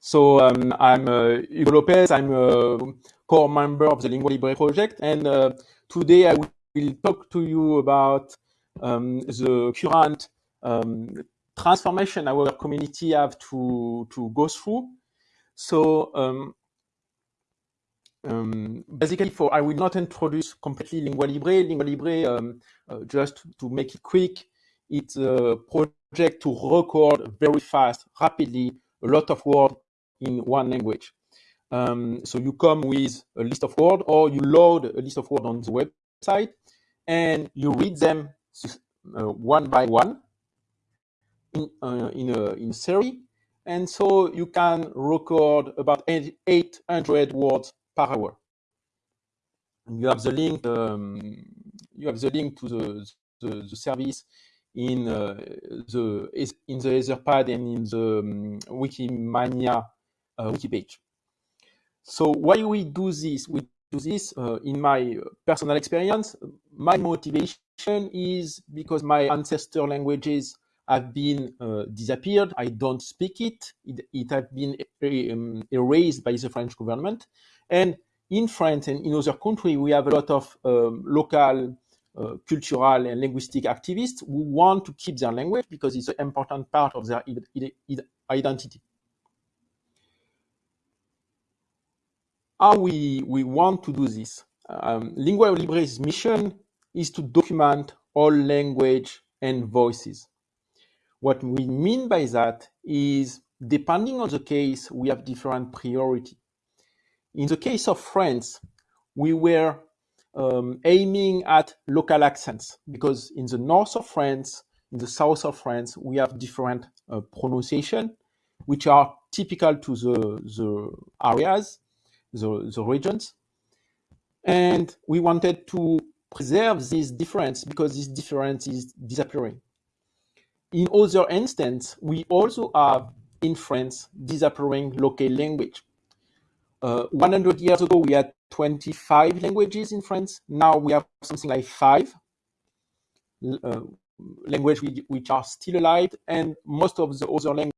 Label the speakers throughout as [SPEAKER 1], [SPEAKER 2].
[SPEAKER 1] So um, I'm uh, Hugo Lopez. I'm a core member of the Lingua Libre project, and uh, today I will talk to you about um, the current um, transformation our community have to to go through. So um, um, basically, for I will not introduce completely Lingua Libre. Lingua Libre, um, uh, just to make it quick, it's a project to record very fast, rapidly, a lot of words in one language. Um, so you come with a list of words or you load a list of words on the website and you read them uh, one by one in, uh, in, a, in a series. And so you can record about 800 words per hour. And you have the link. Um, you have the link to the the, the service in uh, the in the Etherpad and in the um, Wikimania uh, wiki page. So why we do this? We do this uh, in my personal experience. My motivation is because my ancestor languages have been uh, disappeared. I don't speak it. It, it has been um, erased by the French government. And in France and in other countries, we have a lot of um, local uh, cultural and linguistic activists who want to keep their language because it's an important part of their identity. how we, we want to do this. Um, Lingua Libre's mission is to document all language and voices. What we mean by that is, depending on the case, we have different priority. In the case of France, we were um, aiming at local accents because in the north of France, in the south of France, we have different uh, pronunciation, which are typical to the, the areas the, the regions. And we wanted to preserve this difference because this difference is disappearing. In other instances, we also have in France disappearing local language. Uh, 100 years ago, we had 25 languages in France. Now we have something like five uh, languages which are still alive, and most of the other languages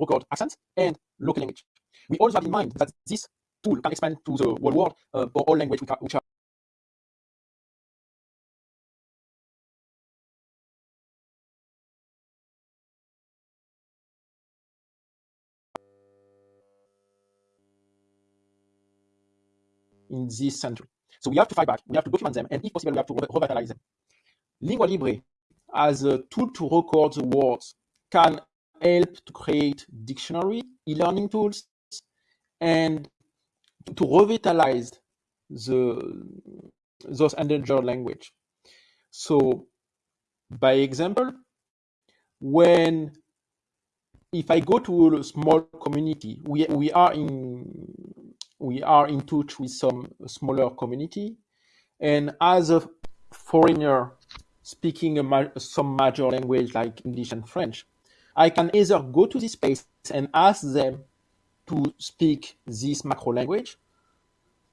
[SPEAKER 1] record accent and local language. We also have in mind that this tool can expand to the whole world uh, for all languages which are in this century. So we have to fight back, we have to document them, and if possible, we have to revitalize them. Lingua Libre, as a tool to record the words, can help to create dictionary, e-learning tools, and to revitalize the those endangered language. So, by example, when if I go to a small community, we we are in we are in touch with some smaller community, and as a foreigner speaking a, some major language like English and French, I can either go to this place and ask them to speak this macro language.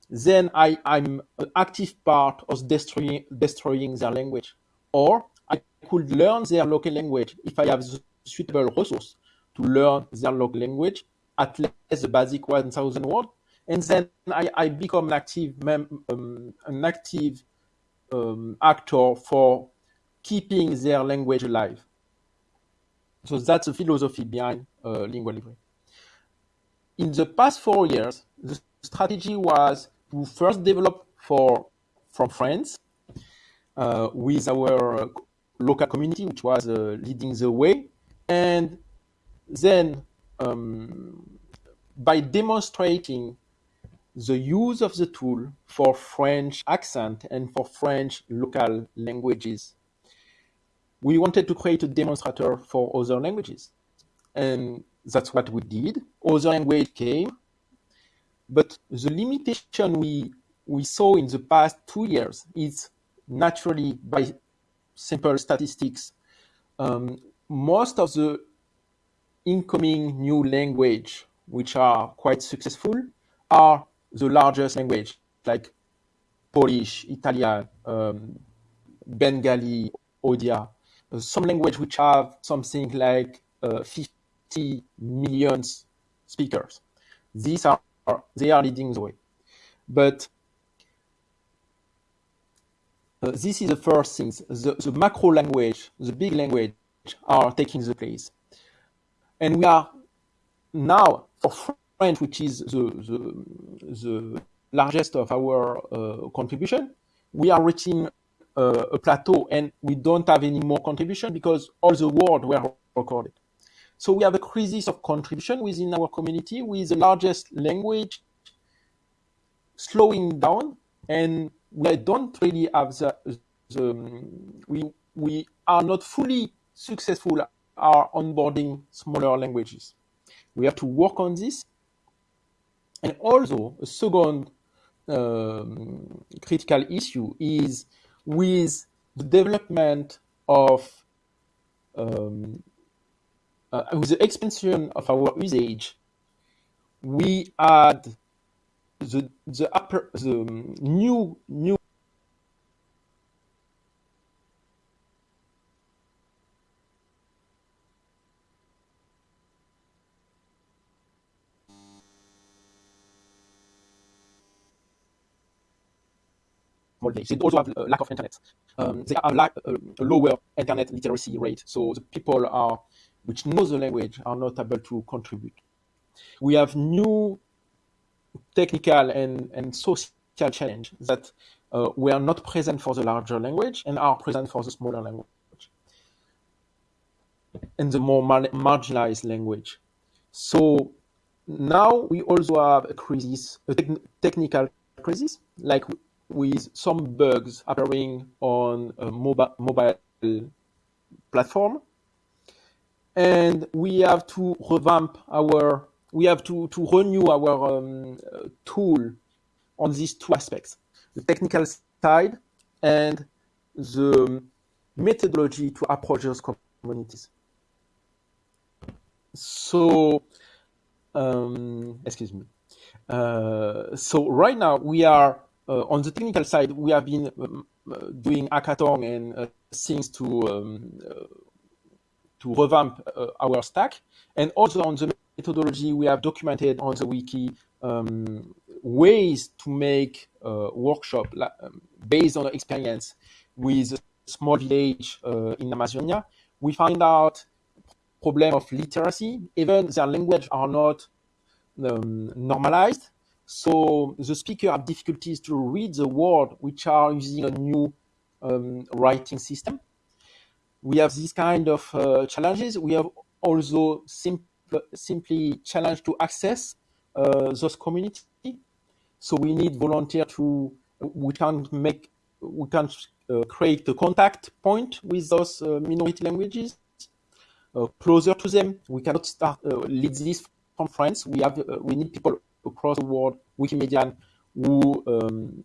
[SPEAKER 1] Then I, I'm an active part of destroying, destroying their language. Or I could learn their local language if I have suitable resource to learn their local language, at least the basic 1000 word. And then I, I become an active, um, an active um, actor for keeping their language alive. So that's the philosophy behind uh, Lingua Libre. In the past four years, the strategy was to first develop for from France uh, with our local community, which was uh, leading the way, and then um, by demonstrating the use of the tool for French accent and for French local languages we wanted to create a demonstrator for other languages. And that's what we did. Other language came. But the limitation we, we saw in the past two years is naturally by simple statistics. Um, most of the incoming new language which are quite successful are the largest language like Polish, Italian, um, Bengali, Odia, uh, some language which have something like uh, 50 million speakers. These are they are leading the way, but uh, this is the first thing. The, the macro language, the big language, are taking the place, and we are now for French, which is the the, the largest of our uh, contribution, we are reaching uh, a plateau and we don't have any more contribution because all the world were recorded. So we have a crisis of contribution within our community with the largest language slowing down and we don't really have the, the we, we are not fully successful are onboarding smaller languages. We have to work on this. And also, a second um, critical issue is with the development of um, uh, with the expansion of our usage, we add the the upper the new new They also have a lack of internet. Um, they have lack, uh, a lower internet literacy rate. So the people are, which know the language are not able to contribute. We have new technical and, and social challenge that uh, were not present for the larger language and are present for the smaller language and the more mar marginalized language. So now we also have a crisis, a te technical crisis, like with some bugs appearing on a mobile, mobile platform. And we have to revamp our, we have to, to renew our um, tool on these two aspects, the technical side and the methodology to approach those communities. So, um, excuse me. Uh, so right now we are uh, on the technical side, we have been um, uh, doing hackathon and uh, things to um, to revamp our stack, and also on the methodology, we have documented on the wiki um, ways to make a workshop um, based on experience with a small village uh, in Amazonia. We find out problem of literacy, even their language are not um, normalized. So the speaker have difficulties to read the word which are using a new um, writing system. We have these kind of uh, challenges. We have also sim simply challenge to access uh, those community. So we need volunteer to, we can make, we can uh, create a contact point with those uh, minority languages uh, closer to them. We cannot start uh, lead this from France. We have, we need people across the world, Wikimedian, who um,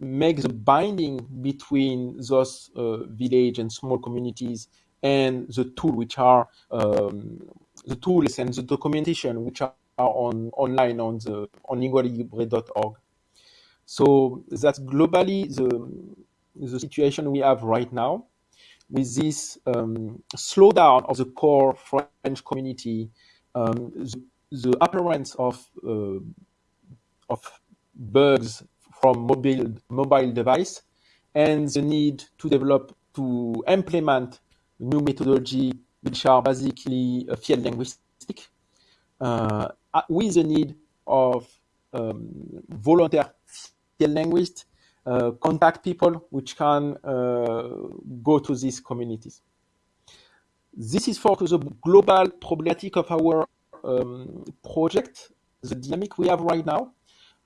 [SPEAKER 1] make the binding between those uh, village and small communities and the tool which are um, the tools and the documentation which are on online on the on lingualibre.org. So that's globally the the situation we have right now with this um, slowdown of the core French community, um, the the appearance of uh, of bugs from mobile mobile device and the need to develop to implement new methodology which are basically uh, field linguistic uh, with the need of um, volunteer field linguists uh, contact people which can uh, go to these communities. This is for the global problematic of our um, project, the dynamic we have right now,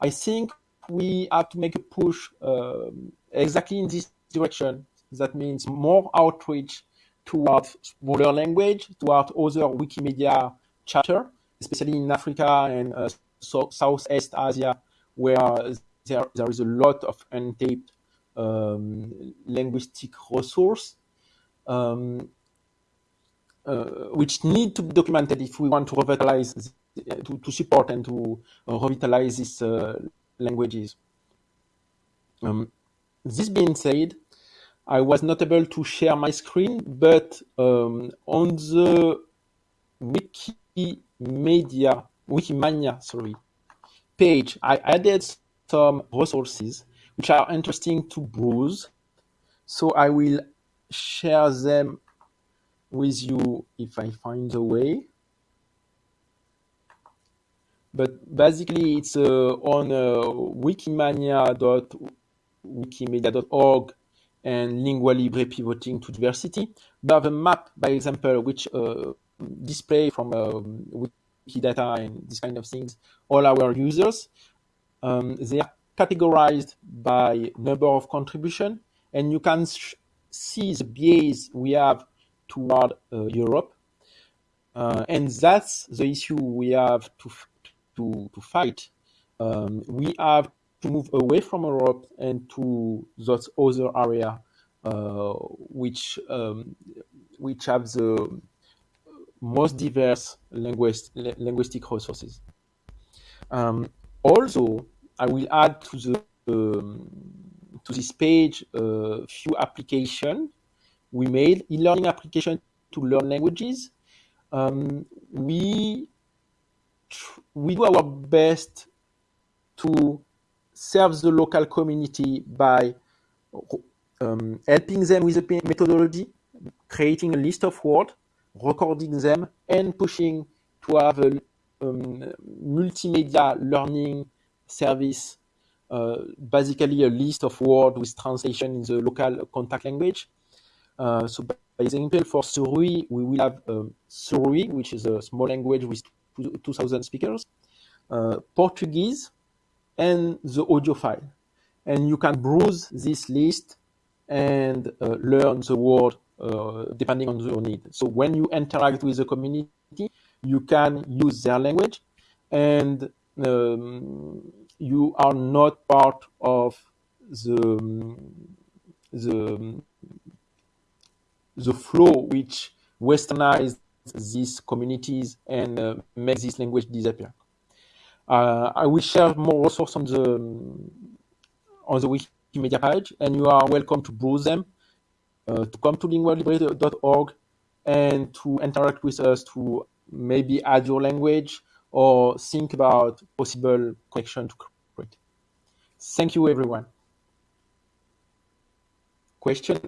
[SPEAKER 1] I think we have to make a push uh, exactly in this direction. That means more outreach towards smaller language, towards other Wikimedia chapter, especially in Africa and uh, so, Southeast Asia, where there, there is a lot of untapped um, linguistic resource. Um, uh, which need to be documented if we want to revitalize, to, to support and to revitalize these languages. Um, this being said, I was not able to share my screen, but um, on the Wikimedia, Wikimania, sorry, page, I added some resources which are interesting to browse. So I will share them with you if I find a way. But basically, it's uh, on uh, wikimania.wikimedia.org and Lingua Libre pivoting to diversity. We have a map, by example, which uh, display from um, Wikidata and these kind of things all our users. Um, they are categorized by number of contribution, and you can see the bias we have toward uh, Europe. Uh, and that's the issue we have to, to, to fight. Um, we have to move away from Europe and to those other area uh, which um, which have the most diverse linguist, linguistic resources. Um, also, I will add to the um, to this page a few application we made e-learning application to learn languages. Um, we we do our best to serve the local community by um, helping them with the methodology, creating a list of words, recording them, and pushing to have a um, multimedia learning service, uh, basically a list of words with translation in the local contact language. Uh, so, by example, for Surui, we will have um, Surui, which is a small language with 2,000 speakers, uh, Portuguese, and the audio file. And you can browse this list and uh, learn the word uh, depending on your need. So when you interact with the community, you can use their language and um, you are not part of the, the, the flow which westernized these communities and uh, make this language disappear. Uh, I will share more resources on the on the Wikimedia page, and you are welcome to browse them, uh, to come to lingualibre.org, and to interact with us to maybe add your language or think about possible connection to create. Thank you, everyone. Question?